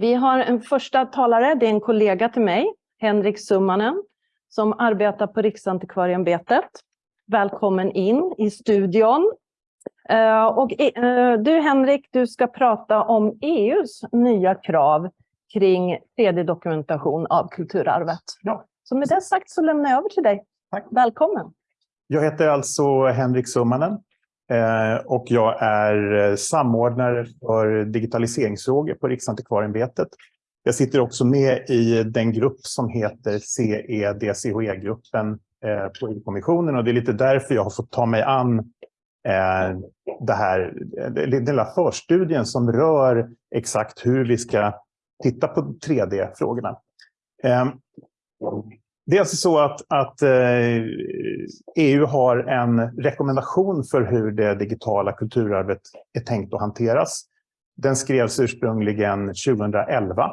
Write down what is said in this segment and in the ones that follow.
Vi har en första talare, det är en kollega till mig, Henrik Summanen, som arbetar på Riksantikvarieämbetet. Välkommen in i studion. Eh, och eh, du Henrik, du ska prata om EUs nya krav kring 3D-dokumentation av kulturarvet. Ja. Så med det sagt så lämnar jag över till dig. Tack. Välkommen. Jag heter alltså Henrik Summanen Eh, och jag är eh, samordnare för digitaliseringsfrågor på Riksantikvarieämbetet. Jag sitter också med i den grupp som heter CEDCHE-gruppen eh, på EU-kommissionen och det är lite därför jag har fått ta mig an det här, den lilla förstudien som rör exakt hur vi ska titta på 3D-frågorna. Det är alltså så att, att eh, EU har en rekommendation för hur det digitala kulturarvet är tänkt att hanteras. Den skrevs ursprungligen 2011.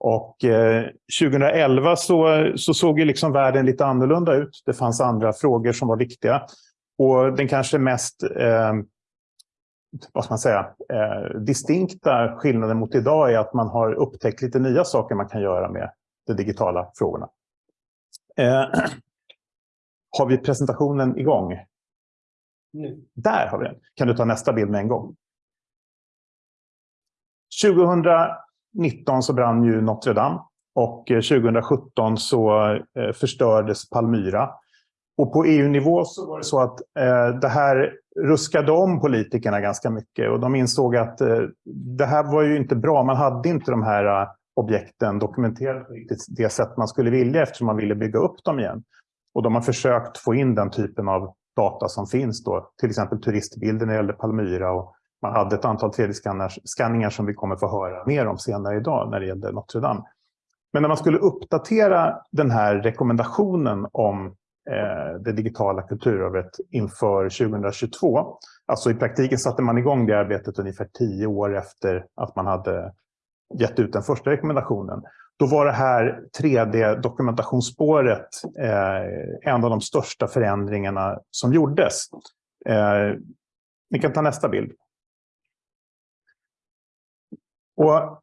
Och eh, 2011 så, så såg ju liksom världen lite annorlunda ut. Det fanns andra frågor som var viktiga. Och den kanske mest eh, vad ska man säga, eh, distinkta skillnaden mot idag är att man har upptäckt lite nya saker man kan göra med de digitala frågorna. Eh, har vi presentationen igång? Nu. Där har vi den. Kan du ta nästa bild med en gång? 2019 så brann ju Notre Dame och 2017 eh, så eh, förstördes Palmyra. Och på EU-nivå så var det så att eh, det här ruskade om politikerna ganska mycket och de insåg att eh, det här var ju inte bra. Man hade inte de här objekten dokumenterade på riktigt det sätt man skulle vilja eftersom man ville bygga upp dem igen. Och de har försökt få in den typen av data som finns då, till exempel turistbilder när det gällde Palmyra och man hade ett antal 3D-skanningar som vi kommer få höra mer om senare idag när det gällde Notre Dame. Men när man skulle uppdatera den här rekommendationen om Eh, det digitala kulturarvet inför 2022. Alltså i praktiken satte man igång det arbetet ungefär tio år efter att man hade gett ut den första rekommendationen. Då var det här 3D-dokumentationsspåret eh, en av de största förändringarna som gjordes. Eh, ni kan ta nästa bild. Och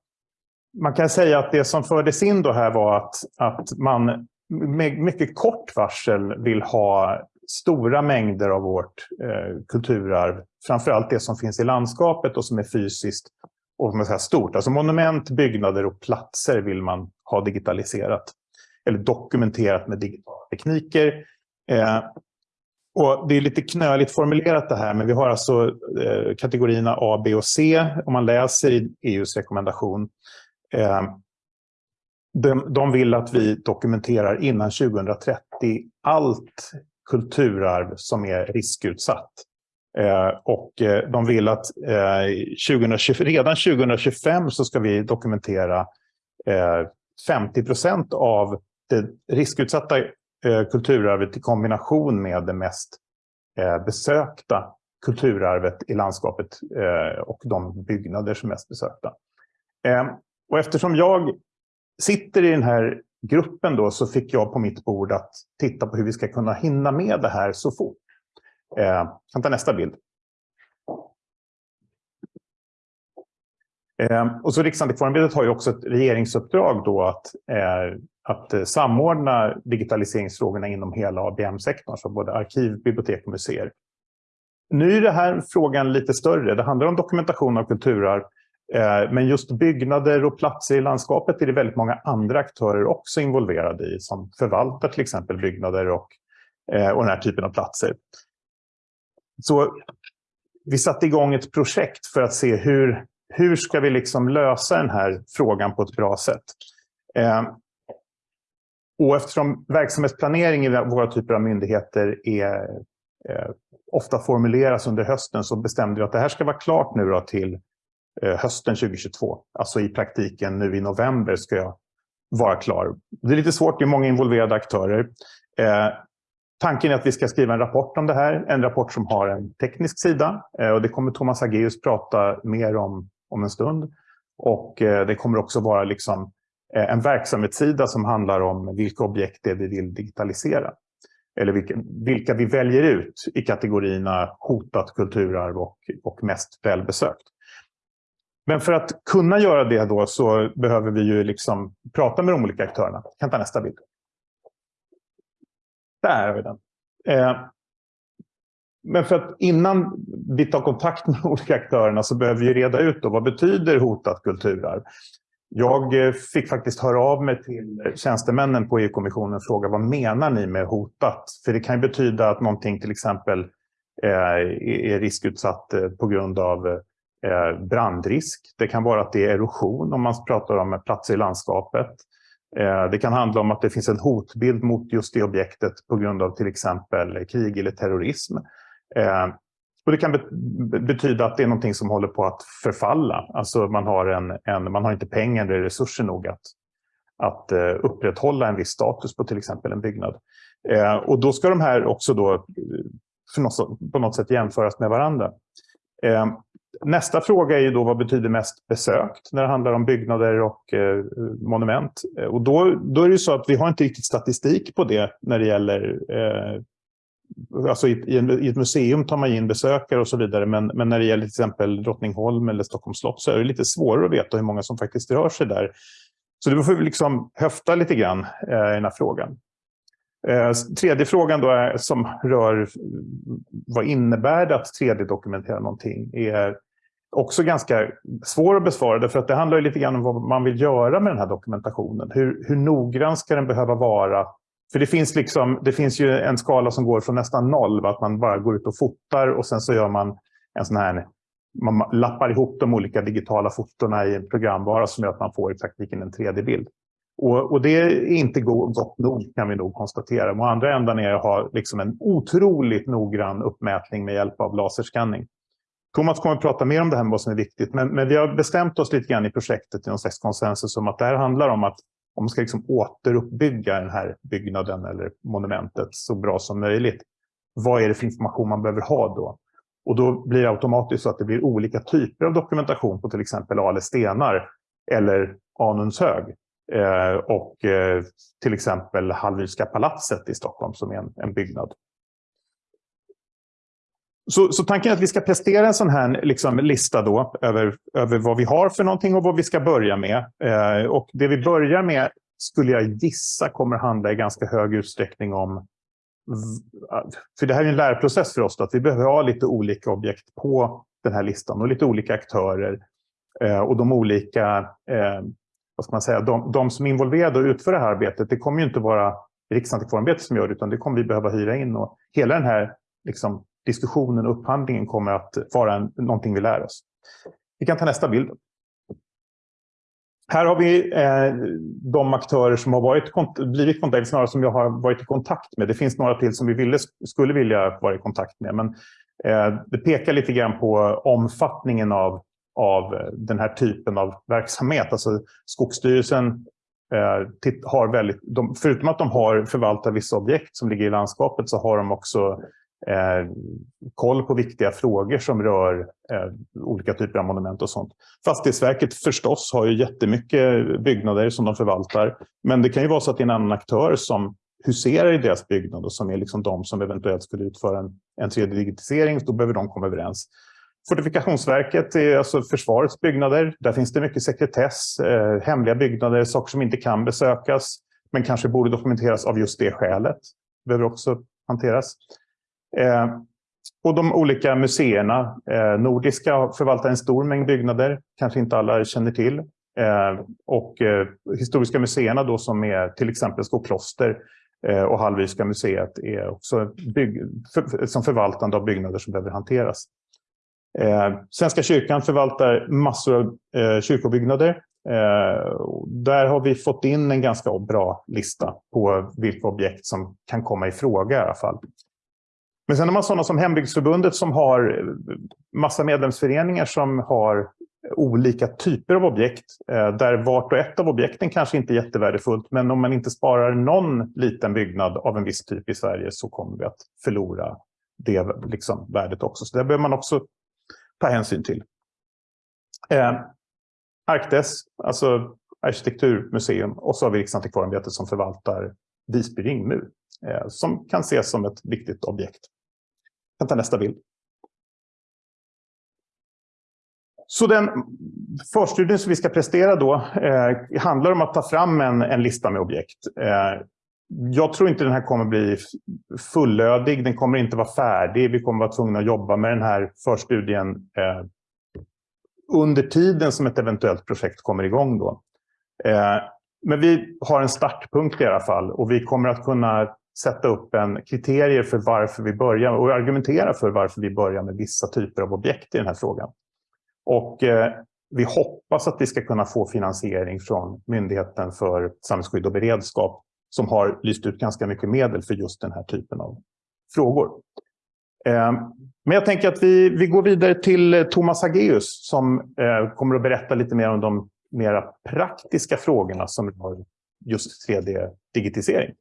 man kan säga att det som fördes in då här var att, att man med mycket kort varsel vill ha stora mängder av vårt eh, kulturarv, framförallt det som finns i landskapet och som är fysiskt och man säger, stort. Alltså monument, byggnader och platser vill man ha digitaliserat eller dokumenterat med digitala tekniker. Eh, och det är lite knöligt formulerat det här, men vi har alltså eh, kategorierna A, B och C om man läser i EUs rekommendation. Eh, de, de vill att vi dokumenterar innan 2030 allt kulturarv som är riskutsatt. Eh, och eh, de vill att eh, 2020, redan 2025 så ska vi dokumentera 50 procent av det riskutsatta kulturarvet i kombination med det mest besökta kulturarvet i landskapet och de byggnader som är mest besökta. Och eftersom jag sitter i den här gruppen då så fick jag på mitt bord att titta på hur vi ska kunna hinna med det här så fort. Eh, kan ta nästa bild. Eh, och så Riksantikvarieämbetet har ju också ett regeringsuppdrag då att, eh, att eh, samordna digitaliseringsfrågorna inom hela ABM-sektorn, så både arkiv, bibliotek och museer. Nu är den här frågan lite större. Det handlar om dokumentation av kulturarv, eh, men just byggnader och platser i landskapet är det väldigt många andra aktörer också involverade i som förvaltar till exempel byggnader och, eh, och den här typen av platser. Så vi satte igång ett projekt för att se hur, hur ska vi liksom lösa den här frågan på ett bra sätt. Eh, och eftersom verksamhetsplanering i våra typer av myndigheter är, eh, ofta formuleras under hösten så bestämde vi att det här ska vara klart nu till Eh, hösten 2022. Alltså i praktiken nu i november ska jag vara klar. Det är lite svårt, det är många involverade aktörer. Ehm, Tanken är att vi ska skriva en rapport om det här, en rapport som har en teknisk sida. Eh, och det kommer Thomas Ageus prata mer om om en stund. Och eh, det kommer också vara liksom, eh, en verksamhetssida som handlar om vilka objekt det är vi vill digitalisera. Eller vilka, vilka vi väljer ut i kategorierna hotat kulturarv och, och mest välbesökt. Men för att kunna göra det då så behöver vi ju liksom prata med de olika aktörerna. Jag kan ta nästa bild. Där har vi den. Eh, men för att innan vi tar kontakt med de olika aktörerna så behöver vi reda ut då, vad betyder hotat kulturarv? Jag eh, fick faktiskt höra av mig till tjänstemännen på EU-kommissionen och fråga vad menar ni med hotat? För det kan ju betyda att någonting till exempel eh, är riskutsatt eh, på grund av brandrisk. Det kan vara att det är erosion om man pratar om platser i landskapet. Eh, det kan handla om att det finns en hotbild mot just det objektet på grund av till exempel krig eller terrorism. Eh, och det kan betyda att det är någonting som håller på att förfalla. Alltså man har, en, en man har inte pengar eller resurser nog att, att eh, upprätthålla en viss status på till exempel en byggnad. Och då ska de här också då, på något sätt jämföras med varandra. Nästa fråga är ju då vad betyder mest besökt när det handlar om byggnader och eh, monument. Eh, och då, då är det ju så att vi har inte riktigt statistik på det när det gäller eh, alltså i, i, i, ett museum tar man in besökare och så vidare, men, men när det gäller till exempel Drottningholm eller Stockholms slott så är det lite svårare att veta hur många som faktiskt rör sig där. Så det får vi liksom höfta lite grann eh, i den här frågan. Eh, tredje frågan då är, som rör vad innebär det att 3D-dokumentera någonting är också ganska svår att besvara, för att det handlar lite grann om vad man vill göra med den här dokumentationen. Hur, hur noggrann ska den behöva vara? För det finns, liksom, det finns ju en skala som går från nästan noll, att man bara går ut och fotar och sen så gör man en sån här man lappar ihop de olika digitala fotona i en programvara som gör att man får i praktiken en 3D-bild. Och, och, det är inte gott nog kan vi nog konstatera. Och andra ändan är att ha liksom en otroligt noggrann uppmätning med hjälp av laserskanning. Thomas kommer att prata mer om det här med vad som är viktigt, men, men vi har bestämt oss lite grann i projektet i någon slags konsensus om att det här handlar om att om man ska liksom återuppbygga den här byggnaden eller monumentet så bra som möjligt, vad är det för information man behöver ha då? Och då blir det automatiskt så att det blir olika typer av dokumentation på till exempel Ale stenar eller Anundshög. Eh, och eh, till exempel Hallwylska palatset i Stockholm som är en, en byggnad. Så, så, tanken är att vi ska prestera en sån här liksom, lista då över, över vad vi har för någonting och vad vi ska börja med. Eh, och det vi börjar med skulle jag gissa kommer handla i ganska hög utsträckning om... För det här är en lärprocess för oss, då, att vi behöver ha lite olika objekt på den här listan och lite olika aktörer. Eh, och de olika, eh, vad ska man säga, de, de som är involverade och utför det här arbetet, det kommer ju inte vara Riksantikvarieämbetet som gör det, utan det kommer vi behöva hyra in. Och hela den här liksom, diskussionen och upphandlingen kommer att vara en, någonting vi lär oss. Vi kan ta nästa bild. Här har vi eh, de aktörer som har varit, blivit kontakt, snarare som jag har varit i kontakt med. Det finns några till som vi ville, skulle vilja vara i kontakt med. Men eh, det pekar lite grann på omfattningen av, av den här typen av verksamhet. Alltså Skogsstyrelsen eh, har väldigt, de, förutom att de har förvaltat vissa objekt som ligger i landskapet så har de också Eh, koll på viktiga frågor som rör eh, olika typer av monument och sånt. Fastighetsverket förstås har ju jättemycket byggnader som de förvaltar. Men det kan ju vara så att det är en annan aktör som huserar i deras byggnad och som är liksom de som eventuellt skulle utföra en, en 3D-digitisering, Då behöver de komma överens. Fortifikationsverket är alltså försvarets byggnader. Där finns det mycket sekretess, eh, hemliga byggnader, saker som inte kan besökas men kanske borde dokumenteras av just det skälet. Behöver också hanteras. Eh, och de olika museerna, eh, Nordiska förvaltar en stor mängd byggnader, kanske inte alla känner till. Eh, och eh, Historiska museerna då som är till exempel Skokloster eh, och Hallwylska museet är också bygg, för, som förvaltande av byggnader som behöver hanteras. Eh, Svenska kyrkan förvaltar massor av eh, kyrkobyggnader. Eh, där har vi fått in en ganska bra lista på vilka objekt som kan komma i fråga i alla fall. Men sen har man sådana som Hembygdsförbundet som har eh, massa medlemsföreningar som har olika typer av objekt eh, där vart och ett av objekten kanske inte är jättevärdefullt men om man inte sparar någon liten byggnad av en viss typ i Sverige så kommer vi att förlora det liksom, värdet också. Så det behöver man också ta hänsyn till. Eh, Arkdes, alltså arkitekturmuseum och så har vi Riksantikvarieämbetet som förvaltar Visby ringmur eh, som kan ses som ett viktigt objekt kan ta nästa bild. Så den förstudien som vi ska prestera då eh, handlar om att ta fram en, en lista med objekt. Eh, jag tror inte den här kommer bli fullödig, den kommer inte vara färdig. Vi kommer vara tvungna att jobba med den här förstudien eh, under tiden som ett eventuellt projekt kommer igång. Då. Eh, men vi har en startpunkt i alla fall och vi kommer att kunna sätta upp en kriterier för varför vi börjar och argumentera för varför vi börjar med vissa typer av objekt i den här frågan. Och eh, vi hoppas att vi ska kunna få finansiering från Myndigheten för samhällsskydd och beredskap som har lyst ut ganska mycket medel för just den här typen av frågor. Eh, men jag tänker att vi, vi går vidare till eh, Thomas Hageus som eh, kommer att berätta lite mer om de mera praktiska frågorna som rör just 3D-digitisering.